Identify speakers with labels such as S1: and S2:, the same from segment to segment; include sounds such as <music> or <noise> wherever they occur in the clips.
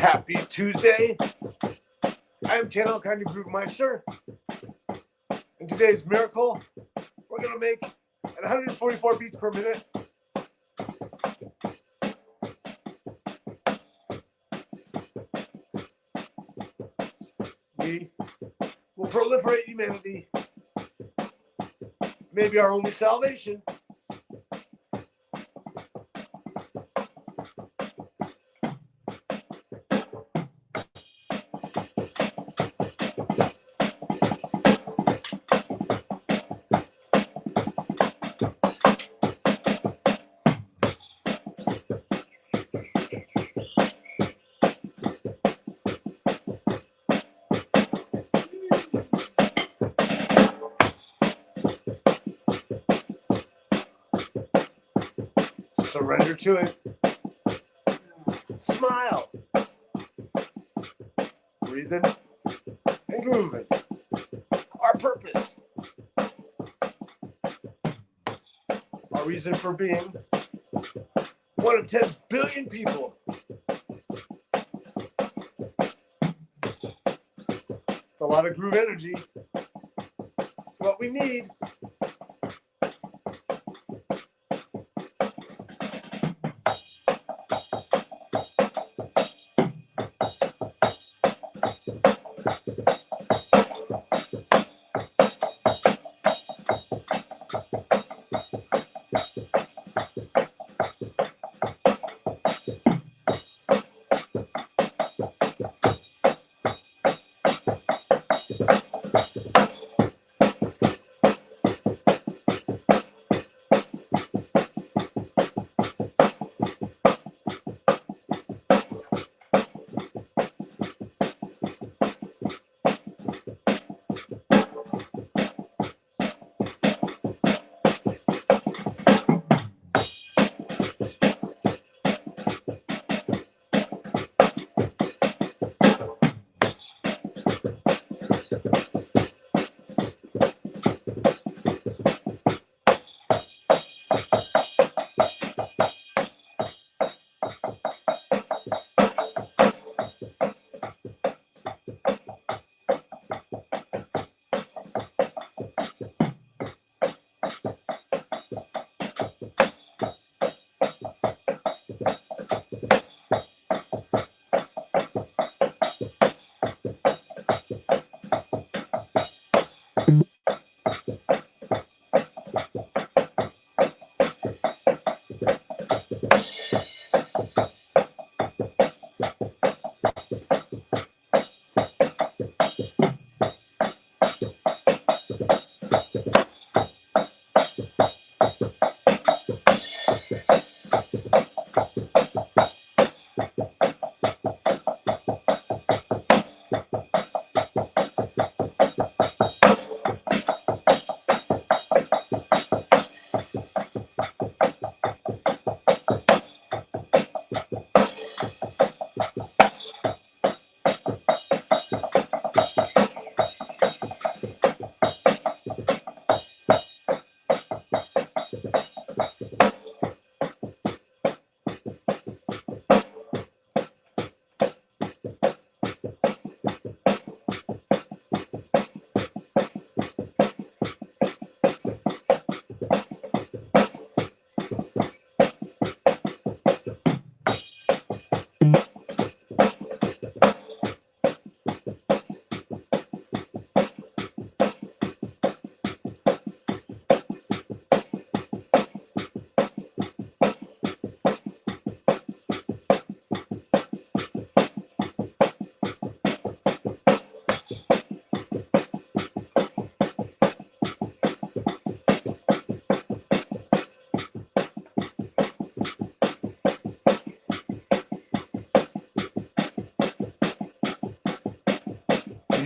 S1: Happy Tuesday. I am Channel Kind of Groove Meister. In today's miracle, we're going to make 144 beats per minute. We will proliferate humanity. Maybe our only salvation. Surrender to it. Smile. Breathing and grooving. Our purpose. Our reason for being. One of 10 billion people. It's a lot of groove energy. What we need.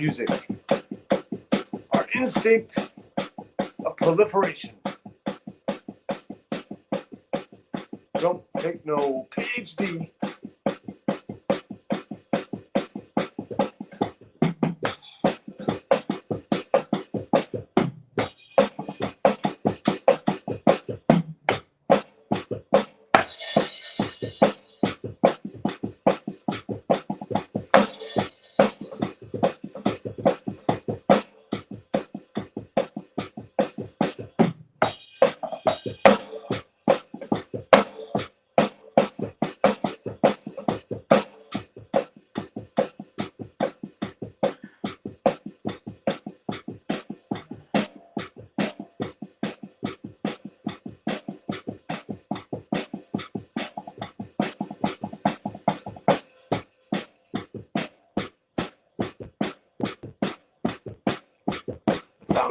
S1: Music, our instinct of proliferation. Don't take no PhD.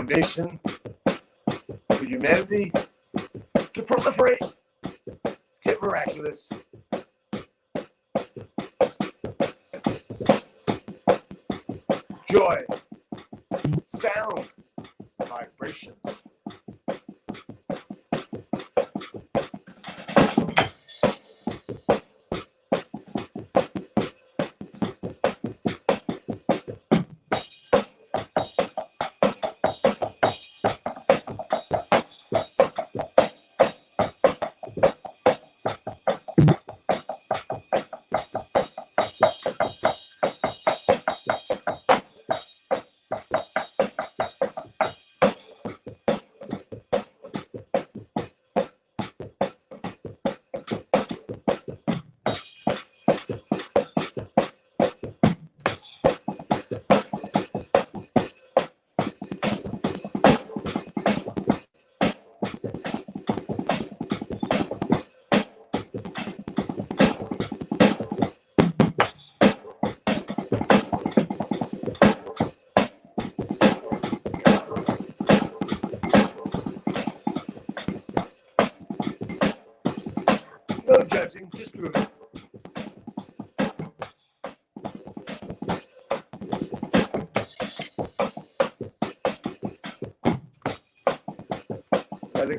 S1: Foundation for humanity to proliferate, get miraculous. Joy,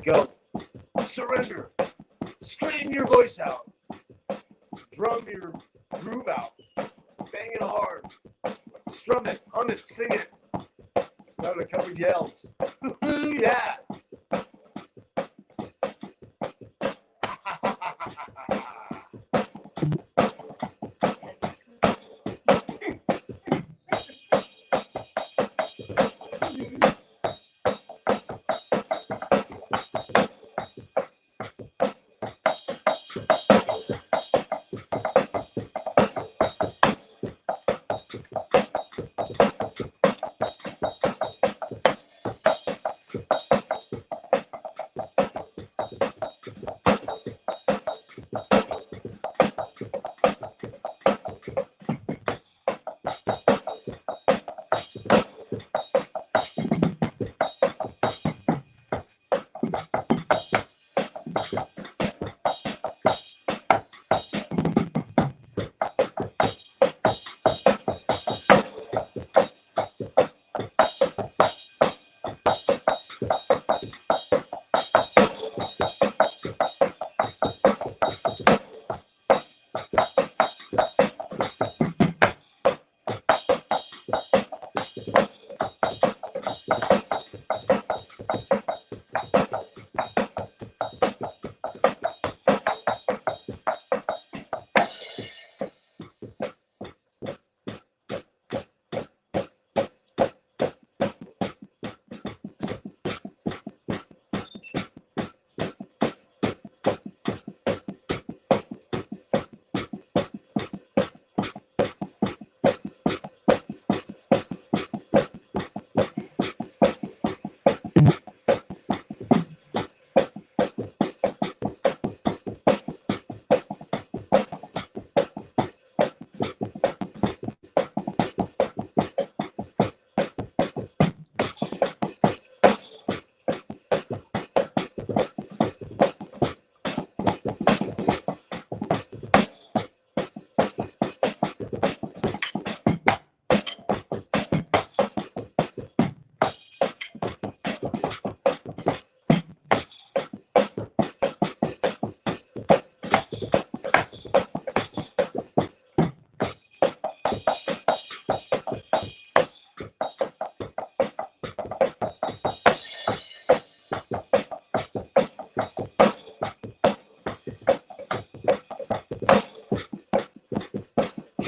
S1: go.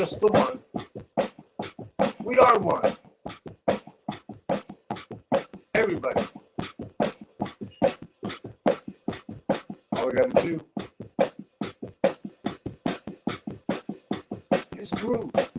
S1: Just the one. We are one. Everybody. All we gotta do is groove.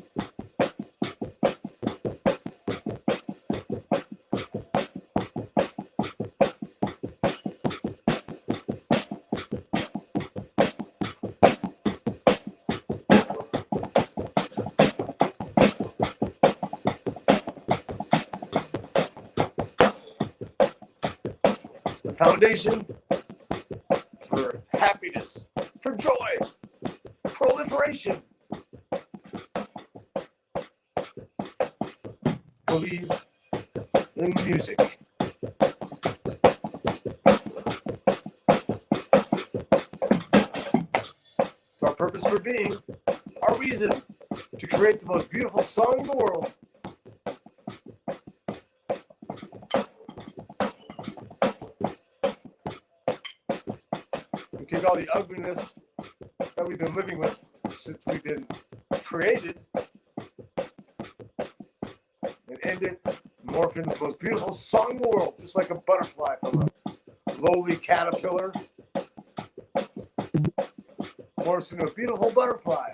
S1: Foundation for happiness, for joy, proliferation. Believe in music. Our purpose for being, our reason to create the most beautiful song in the world. Take all the ugliness that we've been living with since we've been created and end it, morph into the most beautiful song in the world, just like a butterfly from a lowly caterpillar morphs into a beautiful butterfly.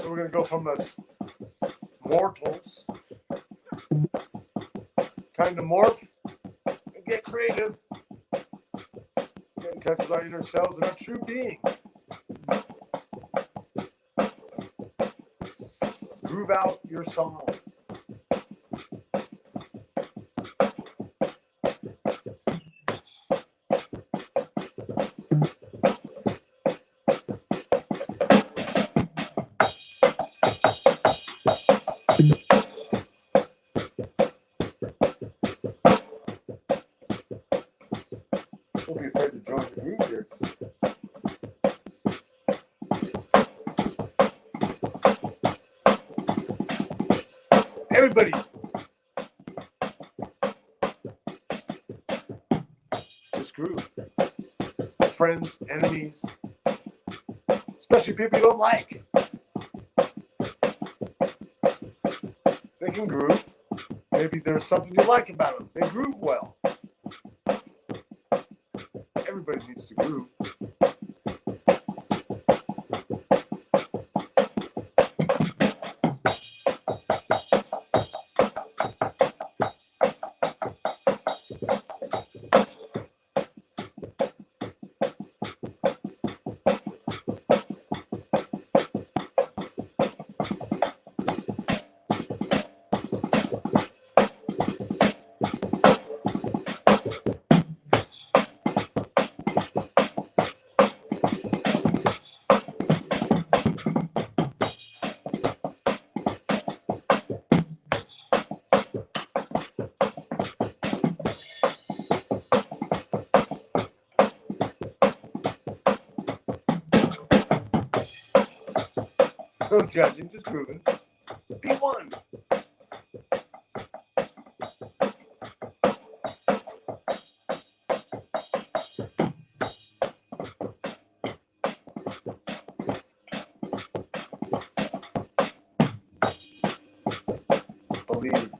S1: So we're gonna go from us mortals, time to morph and get creative, get in touch with our inner selves and our true being. Groove out your song. Group. Friends, enemies, especially people you don't like. They can groove. Maybe there's something you like about them. They groove well. Everybody needs to groove. No judging, just grooving. Be one. Believe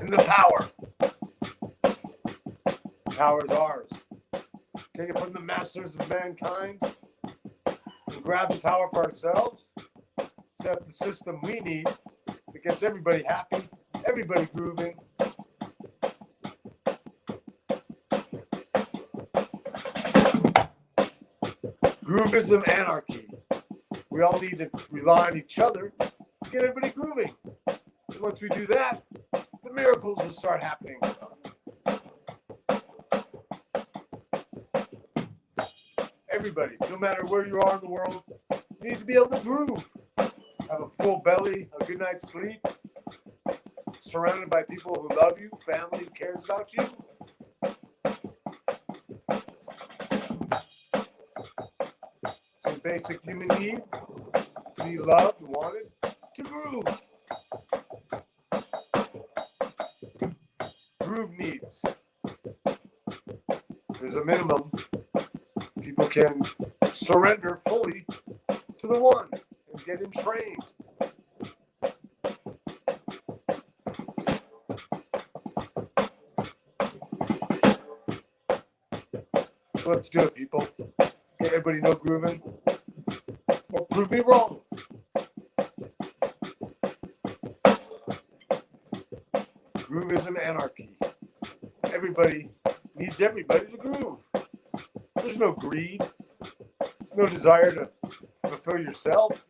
S1: in the power. The Power is ours. Take it from the masters of mankind and grab the power for ourselves set the system we need that gets everybody happy, everybody grooving. Groovism anarchy. We all need to rely on each other to get everybody grooving. And once we do that, the miracles will start happening. Everybody, no matter where you are in the world, you need to be able to groove have a full belly, a good night's sleep, surrounded by people who love you, family who cares about you. Some basic human need to be loved, wanted, to groove. Groove needs. There's a minimum. People can surrender fully to the one get him trained. Let's do it, people. Everybody know grooving. Or prove me wrong. Groovism anarchy. Everybody needs everybody to groove. There's no greed, no desire to fulfill yourself.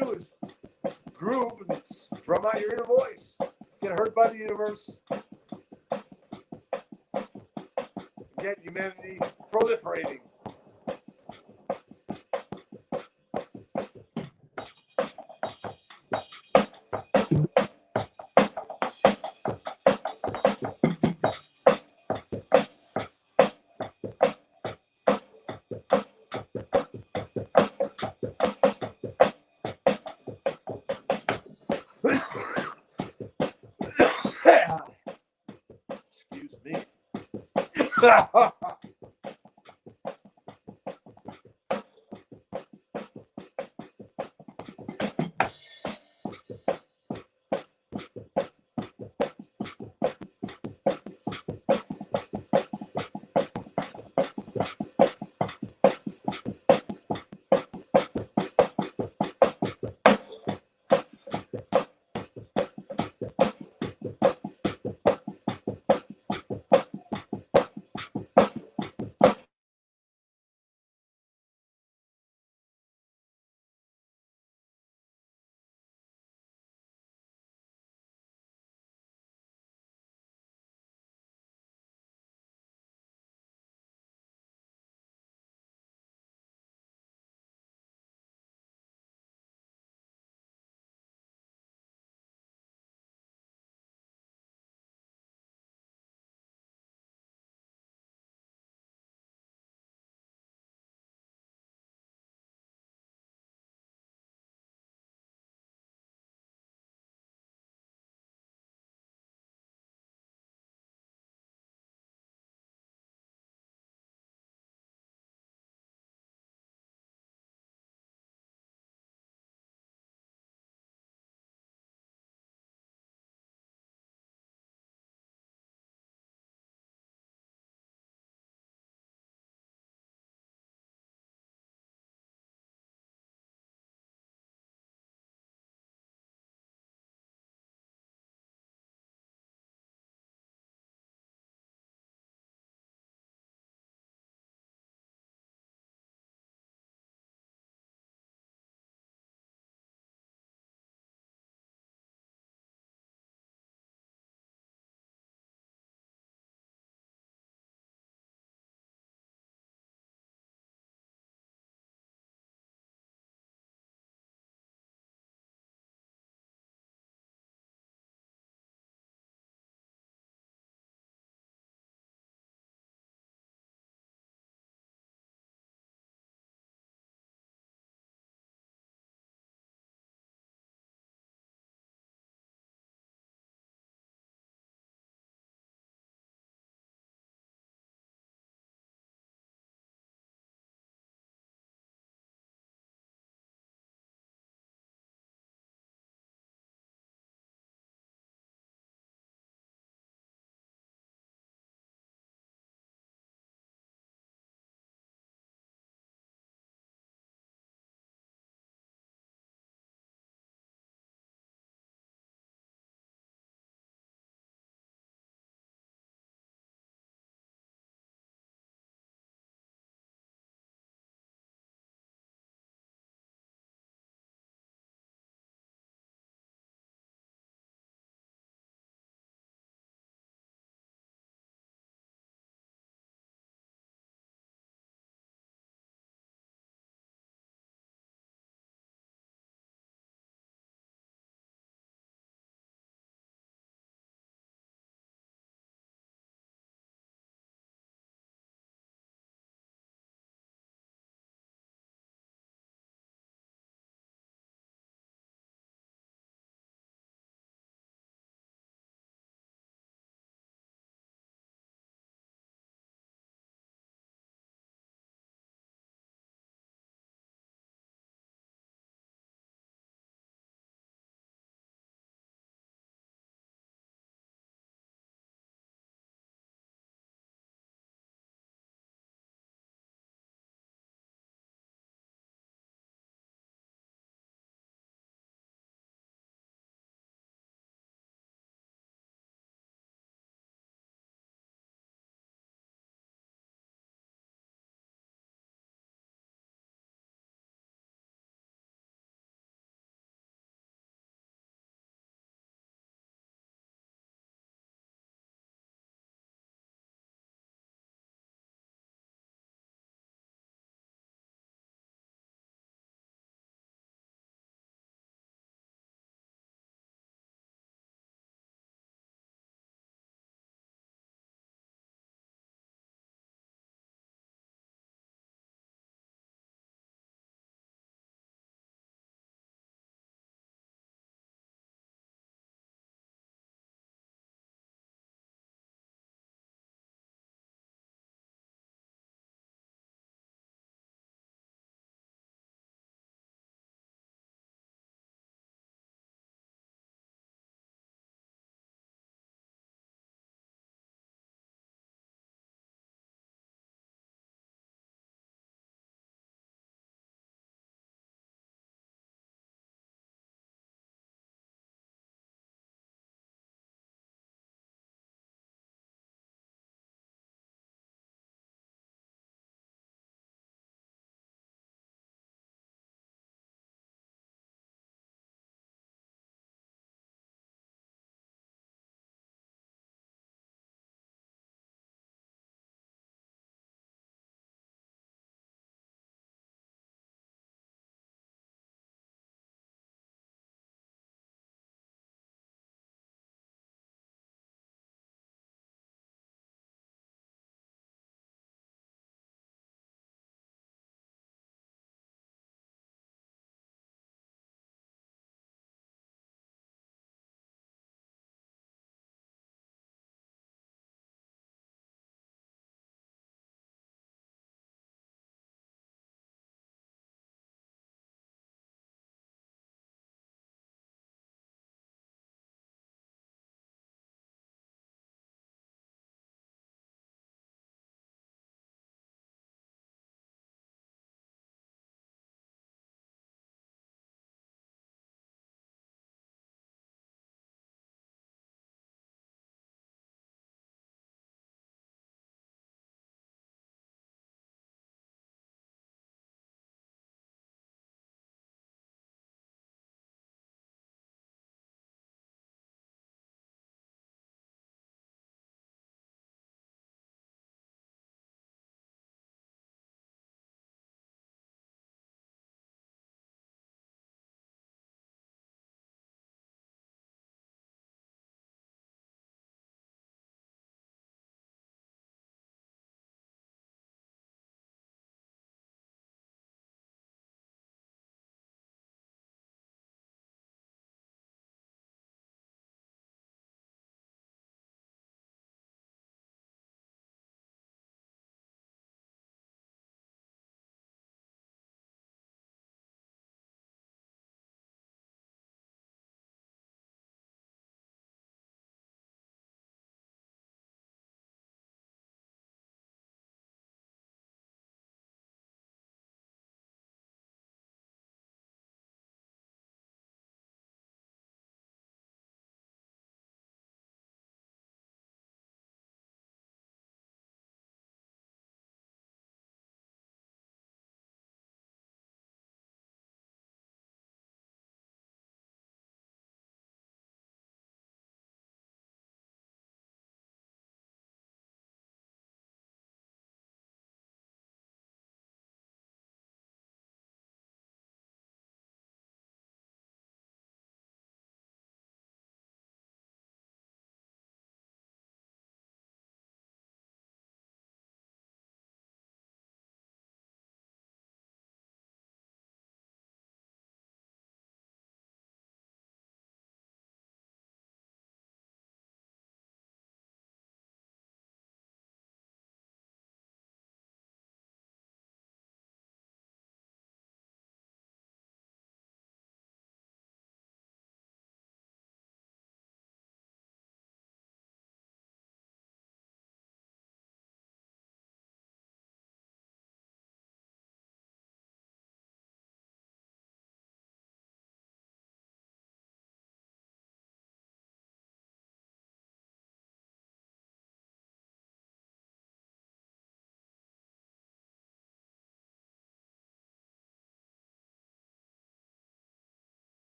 S1: Do is groove and drum out your inner voice. Get heard by the universe. Get humanity proliferating. Excuse <laughs> me.